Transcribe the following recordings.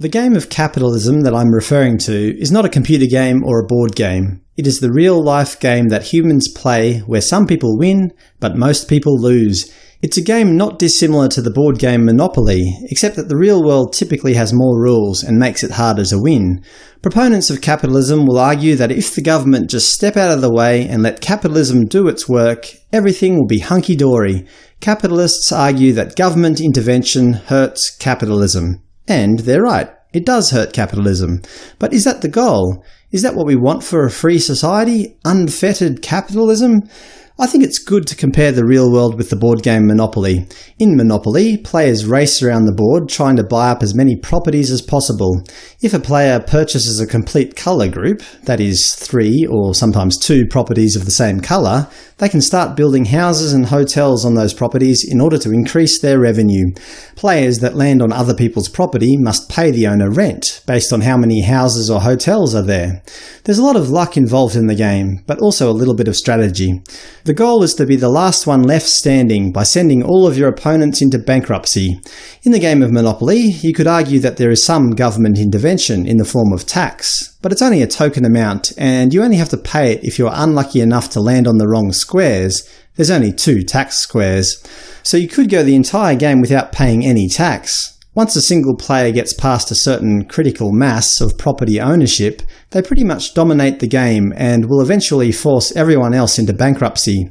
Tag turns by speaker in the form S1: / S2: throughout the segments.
S1: The game of capitalism that I'm referring to is not a computer game or a board game. It is the real-life game that humans play where some people win, but most people lose. It's a game not dissimilar to the board game Monopoly, except that the real world typically has more rules and makes it harder to win. Proponents of capitalism will argue that if the government just step out of the way and let capitalism do its work, everything will be hunky-dory. Capitalists argue that government intervention hurts capitalism. And they're right, it does hurt capitalism. But is that the goal? Is that what we want for a free society? Unfettered capitalism? I think it's good to compare the real world with the board game Monopoly. In Monopoly, players race around the board trying to buy up as many properties as possible. If a player purchases a complete colour group, that is, three or sometimes two properties of the same colour, they can start building houses and hotels on those properties in order to increase their revenue. Players that land on other people's property must pay the owner rent, based on how many houses or hotels are there. There's a lot of luck involved in the game, but also a little bit of strategy. The goal is to be the last one left standing by sending all of your opponents into bankruptcy. In the game of Monopoly, you could argue that there is some government intervention in the form of tax, but it's only a token amount, and you only have to pay it if you're unlucky enough to land on the wrong squares. There's only two tax squares. So you could go the entire game without paying any tax. Once a single player gets past a certain critical mass of property ownership, they pretty much dominate the game and will eventually force everyone else into bankruptcy.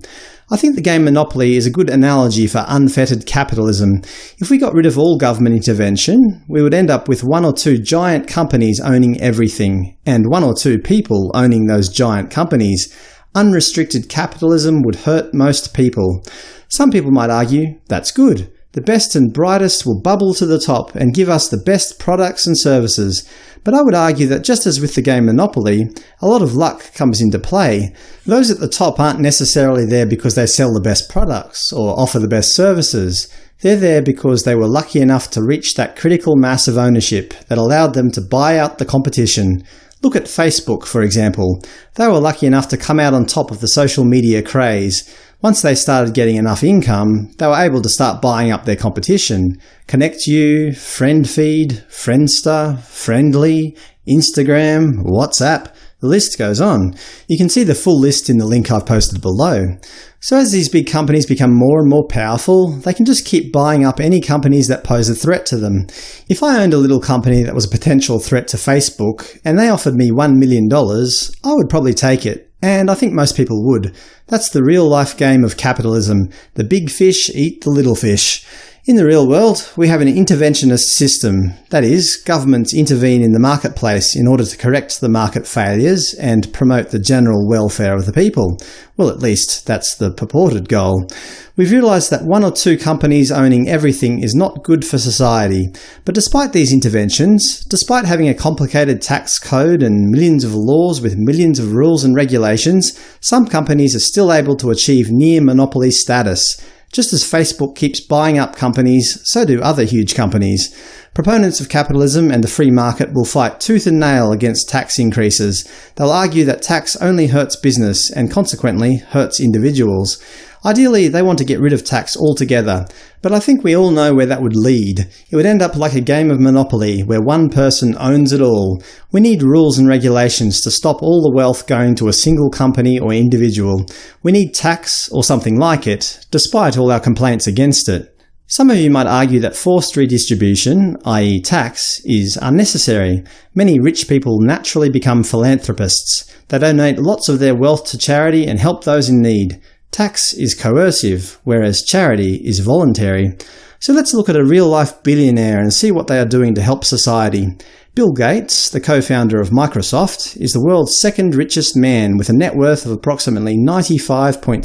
S1: I think the game Monopoly is a good analogy for unfettered capitalism. If we got rid of all government intervention, we would end up with one or two giant companies owning everything, and one or two people owning those giant companies. Unrestricted capitalism would hurt most people. Some people might argue that's good. The best and brightest will bubble to the top and give us the best products and services. But I would argue that just as with the game Monopoly, a lot of luck comes into play. Those at the top aren't necessarily there because they sell the best products or offer the best services. They're there because they were lucky enough to reach that critical mass of ownership that allowed them to buy out the competition. Look at Facebook, for example. They were lucky enough to come out on top of the social media craze. Once they started getting enough income, they were able to start buying up their competition. ConnectU, FriendFeed, Friendster, Friendly, Instagram, WhatsApp – the list goes on. You can see the full list in the link I've posted below. So as these big companies become more and more powerful, they can just keep buying up any companies that pose a threat to them. If I owned a little company that was a potential threat to Facebook, and they offered me $1 million, I would probably take it. And I think most people would. That's the real-life game of capitalism. The big fish eat the little fish. In the real world, we have an interventionist system. That is, governments intervene in the marketplace in order to correct the market failures and promote the general welfare of the people. Well, at least that's the purported goal. We've realised that one or two companies owning everything is not good for society. But despite these interventions, despite having a complicated tax code and millions of laws with millions of rules and regulations, some companies are still able to achieve near monopoly status. Just as Facebook keeps buying up companies, so do other huge companies. Proponents of capitalism and the free market will fight tooth and nail against tax increases. They'll argue that tax only hurts business and consequently hurts individuals. Ideally, they want to get rid of tax altogether, but I think we all know where that would lead. It would end up like a game of Monopoly, where one person owns it all. We need rules and regulations to stop all the wealth going to a single company or individual. We need tax, or something like it, despite all our complaints against it. Some of you might argue that forced redistribution, i.e. tax, is unnecessary. Many rich people naturally become philanthropists. They donate lots of their wealth to charity and help those in need. Tax is coercive, whereas charity is voluntary. So let's look at a real-life billionaire and see what they are doing to help society. Bill Gates, the co-founder of Microsoft, is the world's second richest man with a net worth of approximately $95.6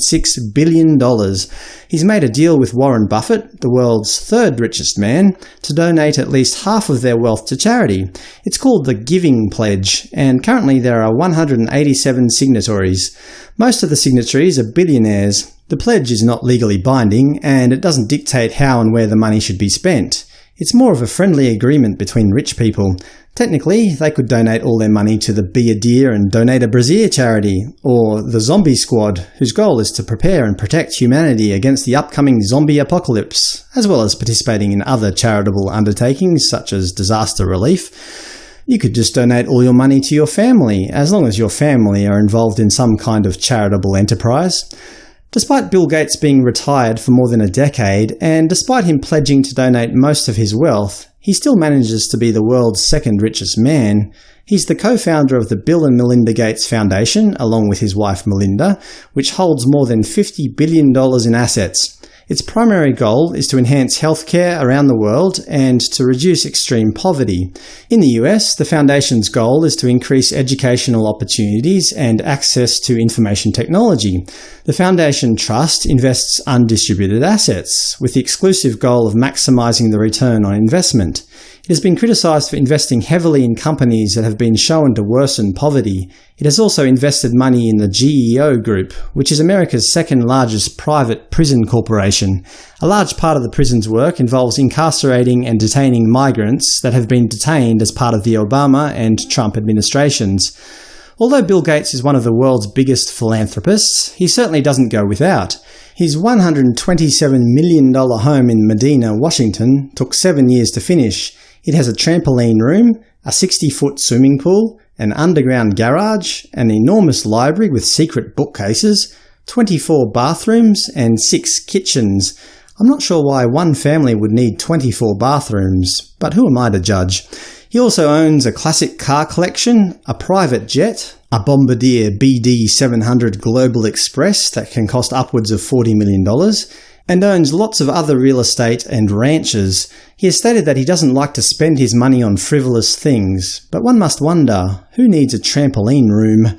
S1: billion. He's made a deal with Warren Buffett, the world's third richest man, to donate at least half of their wealth to charity. It's called the Giving Pledge, and currently there are 187 signatories. Most of the signatories are billionaires. The pledge is not legally binding, and it doesn't dictate how and where the money should be spent. It's more of a friendly agreement between rich people. Technically, they could donate all their money to the Be a Deer and Donate a Brazier charity, or the Zombie Squad, whose goal is to prepare and protect humanity against the upcoming zombie apocalypse, as well as participating in other charitable undertakings such as disaster relief. You could just donate all your money to your family, as long as your family are involved in some kind of charitable enterprise. Despite Bill Gates being retired for more than a decade, and despite him pledging to donate most of his wealth, he still manages to be the world's second richest man. He's the co-founder of the Bill and Melinda Gates Foundation, along with his wife Melinda, which holds more than $50 billion in assets. Its primary goal is to enhance healthcare around the world and to reduce extreme poverty. In the US, the Foundation's goal is to increase educational opportunities and access to information technology. The Foundation Trust invests undistributed assets, with the exclusive goal of maximizing the return on investment. It has been criticised for investing heavily in companies that have been shown to worsen poverty. It has also invested money in the GEO Group, which is America's second largest private prison corporation. A large part of the prison's work involves incarcerating and detaining migrants that have been detained as part of the Obama and Trump administrations. Although Bill Gates is one of the world's biggest philanthropists, he certainly doesn't go without. His $127 million home in Medina, Washington took seven years to finish. It has a trampoline room, a 60-foot swimming pool, an underground garage, an enormous library with secret bookcases, 24 bathrooms, and six kitchens. I'm not sure why one family would need 24 bathrooms, but who am I to judge? He also owns a classic car collection, a private jet, a Bombardier BD700 Global Express that can cost upwards of $40 million, and owns lots of other real estate and ranches. He has stated that he doesn't like to spend his money on frivolous things, but one must wonder, who needs a trampoline room?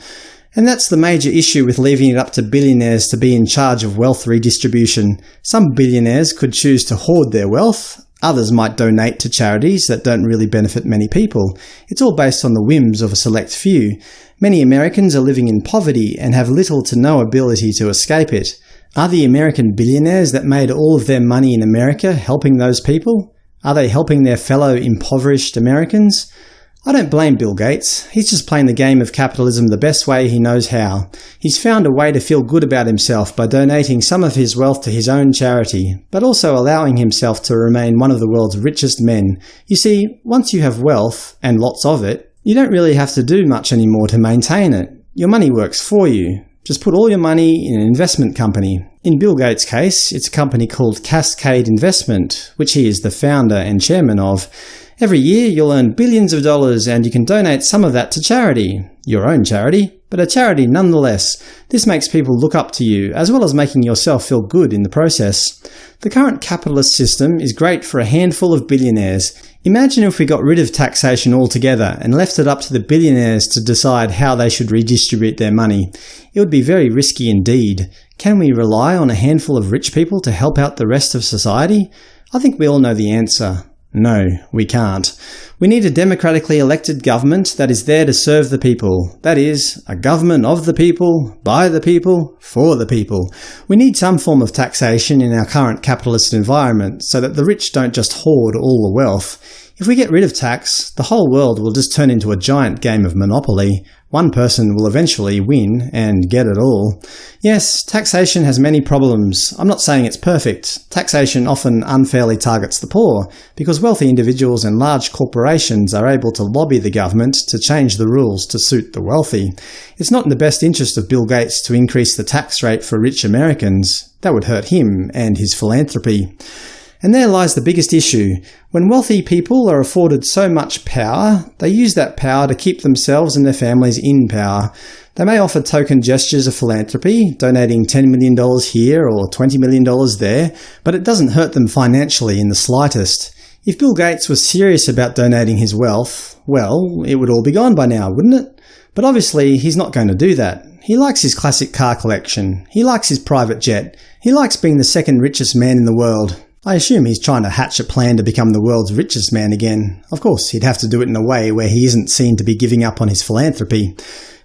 S1: And that's the major issue with leaving it up to billionaires to be in charge of wealth redistribution. Some billionaires could choose to hoard their wealth, others might donate to charities that don't really benefit many people. It's all based on the whims of a select few. Many Americans are living in poverty and have little to no ability to escape it. Are the American billionaires that made all of their money in America helping those people? Are they helping their fellow impoverished Americans? I don't blame Bill Gates. He's just playing the game of capitalism the best way he knows how. He's found a way to feel good about himself by donating some of his wealth to his own charity, but also allowing himself to remain one of the world's richest men. You see, once you have wealth, and lots of it, you don't really have to do much anymore to maintain it. Your money works for you. Just put all your money in an investment company. In Bill Gates' case, it's a company called Cascade Investment, which he is the founder and chairman of. Every year you'll earn billions of dollars and you can donate some of that to charity. Your own charity, but a charity nonetheless. This makes people look up to you, as well as making yourself feel good in the process. The current capitalist system is great for a handful of billionaires. Imagine if we got rid of taxation altogether and left it up to the billionaires to decide how they should redistribute their money. It would be very risky indeed. Can we rely on a handful of rich people to help out the rest of society? I think we all know the answer. No, we can't. We need a democratically elected government that is there to serve the people. That is, a government of the people, by the people, for the people. We need some form of taxation in our current capitalist environment so that the rich don't just hoard all the wealth. If we get rid of tax, the whole world will just turn into a giant game of Monopoly. One person will eventually win and get it all. Yes, taxation has many problems. I'm not saying it's perfect. Taxation often unfairly targets the poor, because wealthy individuals and large corporations are able to lobby the government to change the rules to suit the wealthy. It's not in the best interest of Bill Gates to increase the tax rate for rich Americans. That would hurt him and his philanthropy. And there lies the biggest issue. When wealthy people are afforded so much power, they use that power to keep themselves and their families in power. They may offer token gestures of philanthropy, donating $10 million here or $20 million there, but it doesn't hurt them financially in the slightest. If Bill Gates was serious about donating his wealth, well, it would all be gone by now, wouldn't it? But obviously he's not going to do that. He likes his classic car collection. He likes his private jet. He likes being the second richest man in the world. I assume he's trying to hatch a plan to become the world's richest man again. Of course, he'd have to do it in a way where he isn't seen to be giving up on his philanthropy.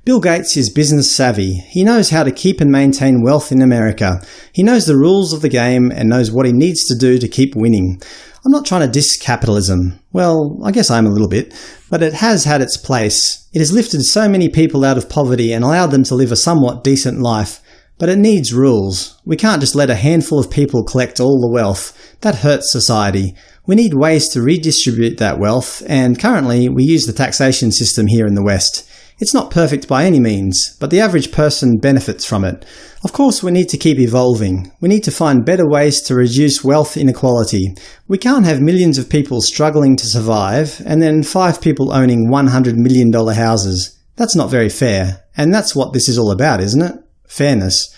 S1: Bill Gates is business savvy. He knows how to keep and maintain wealth in America. He knows the rules of the game and knows what he needs to do to keep winning. I'm not trying to diss capitalism. Well, I guess I am a little bit. But it has had its place. It has lifted so many people out of poverty and allowed them to live a somewhat decent life. But it needs rules. We can't just let a handful of people collect all the wealth. That hurts society. We need ways to redistribute that wealth, and currently we use the taxation system here in the West. It's not perfect by any means, but the average person benefits from it. Of course we need to keep evolving. We need to find better ways to reduce wealth inequality. We can't have millions of people struggling to survive, and then five people owning $100 million houses. That's not very fair, and that's what this is all about, isn't it? Fairness.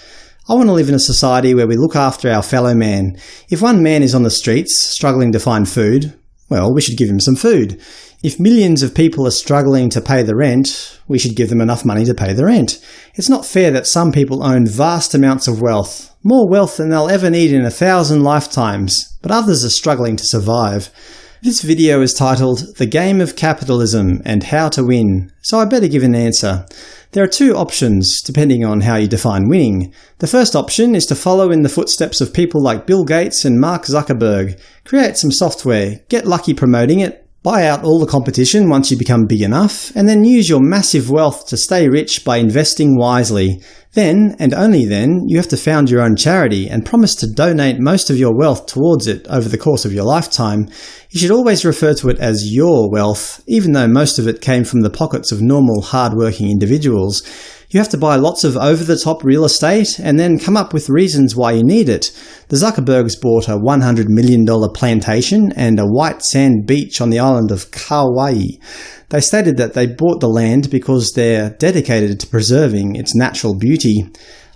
S1: I want to live in a society where we look after our fellow man. If one man is on the streets, struggling to find food, well, we should give him some food. If millions of people are struggling to pay the rent, we should give them enough money to pay the rent. It's not fair that some people own vast amounts of wealth, more wealth than they'll ever need in a thousand lifetimes, but others are struggling to survive. This video is titled The Game of Capitalism and How to Win, so I better give an answer. There are two options, depending on how you define winning. The first option is to follow in the footsteps of people like Bill Gates and Mark Zuckerberg. Create some software, get lucky promoting it, buy out all the competition once you become big enough, and then use your massive wealth to stay rich by investing wisely. Then, and only then, you have to found your own charity and promise to donate most of your wealth towards it over the course of your lifetime. You should always refer to it as your wealth, even though most of it came from the pockets of normal, hard-working individuals. You have to buy lots of over-the-top real estate and then come up with reasons why you need it. The Zuckerbergs bought a $100 million plantation and a white sand beach on the island of Kauai. They stated that they bought the land because they're dedicated to preserving its natural beauty.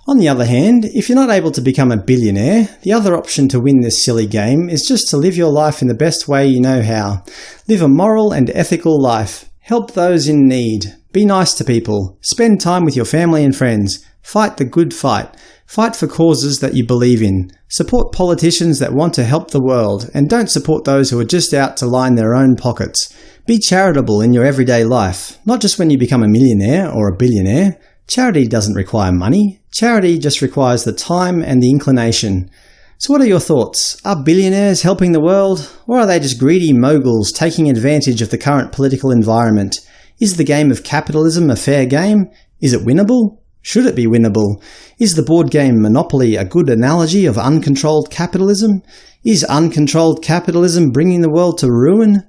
S1: On the other hand, if you're not able to become a billionaire, the other option to win this silly game is just to live your life in the best way you know how. Live a moral and ethical life. Help those in need. Be nice to people. Spend time with your family and friends. Fight the good fight. Fight for causes that you believe in. Support politicians that want to help the world, and don't support those who are just out to line their own pockets. Be charitable in your everyday life, not just when you become a millionaire or a billionaire. Charity doesn't require money. Charity just requires the time and the inclination. So what are your thoughts? Are billionaires helping the world? Or are they just greedy moguls taking advantage of the current political environment? Is the game of capitalism a fair game? Is it winnable? Should it be winnable? Is the board game Monopoly a good analogy of uncontrolled capitalism? Is uncontrolled capitalism bringing the world to ruin?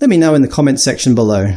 S1: Let me know in the comments section below.